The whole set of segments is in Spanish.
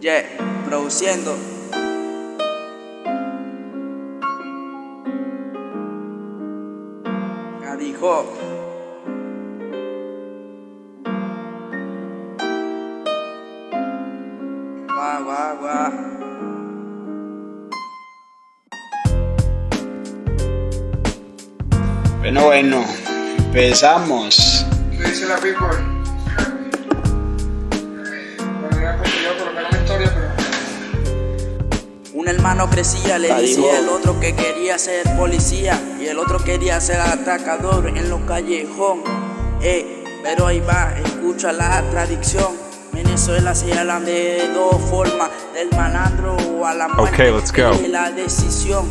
Yeah, produciendo. Cadijo. Guau, guau, guau. Bueno, bueno, empezamos. ¿Qué dice la people? Un hermano crecía, le decía el otro que quería ser policía y el otro quería ser atacador en los callejón. Eh, pero ahí va, escucha la tradición. Venezuela se hablan de dos formas, del malandro o a la muerte. Okay, let's go. La decisión.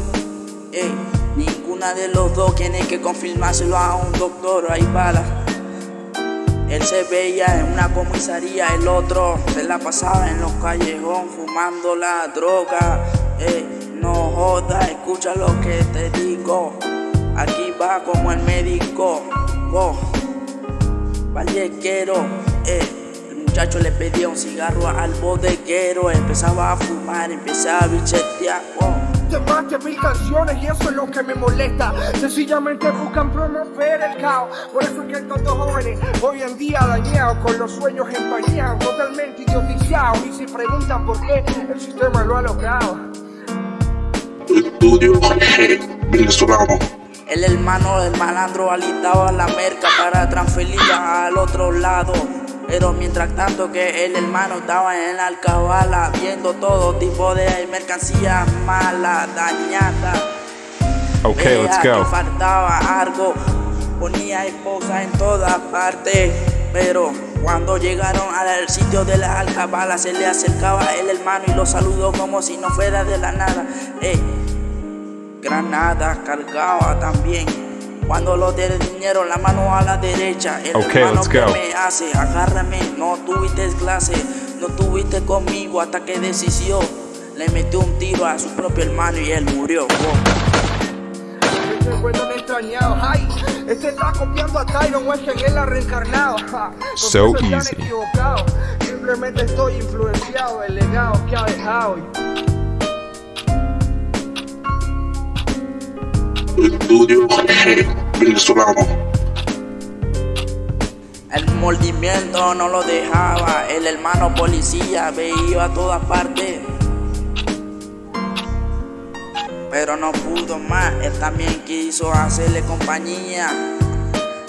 Eh, ninguna de los dos tiene que confirmárselo a un doctor. Ahí va la. Él se veía en una comisaría, el otro se la pasaba en los callejones fumando la droga. Eh, no jodas, escucha lo que te digo. Aquí va como el médico. Oh, vallequero, eh. El muchacho le pedía un cigarro al bodeguero. Empezaba a fumar, empezaba a bichetear. Te más de mil canciones y eso es lo que me molesta. Sencillamente buscan promover el caos. Por eso es que dos jóvenes hoy en día dañados, con los sueños empañados, totalmente idiotizados. Y se preguntan por qué el sistema lo ha logrado. Estudio venezolano. El hermano del malandro alistaba la merca para transferirla al otro lado. Pero mientras tanto que el hermano estaba en la alcabala viendo todo tipo de mercancía mala, dañada. Okay, Veía let's que go. faltaba algo, ponía esposa en todas partes. Pero cuando llegaron al sitio de la alcabala se le acercaba el hermano y lo saludó como si no fuera de la nada. Eh, Granada cargaba también. Cuando lo detenieron la mano a la derecha, el Okay, hermano let's que go. me hace, agárrame, no tuviste clase, no tuviste conmigo hasta que decidió. Le metió un tiro a su propio hermano y él murió. Ay, este está copiando a Tyron West en él ha reencarnado. Ja, So easy. Simplemente estoy influenciado del legado que ha dejado. Estudio venezolano. El mordimiento no lo dejaba, el hermano policía veía a todas partes. Pero no pudo más, él también quiso hacerle compañía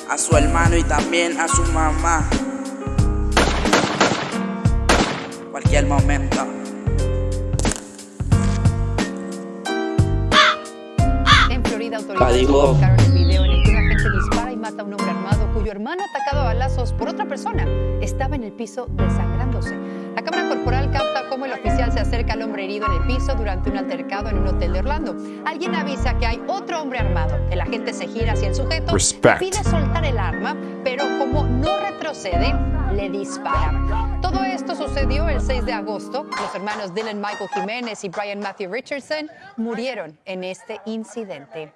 a su hermano y también a su mamá. Cualquier momento. Autoridades Cadigo. publicaron el video en el que un agente dispara y mata a un hombre armado cuyo hermano, atacado a balazos por otra persona, estaba en el piso desangrándose. La cámara corporal capta cómo el oficial se acerca al hombre herido en el piso durante un altercado en un hotel de Orlando. Alguien avisa que hay otro hombre armado. El agente se gira hacia el sujeto, Respect. pide soltar el arma, pero como no retrocede, le dispara. Todo esto sucedió el 6 de agosto. Los hermanos Dylan Michael Jiménez y Brian Matthew Richardson murieron en este incidente.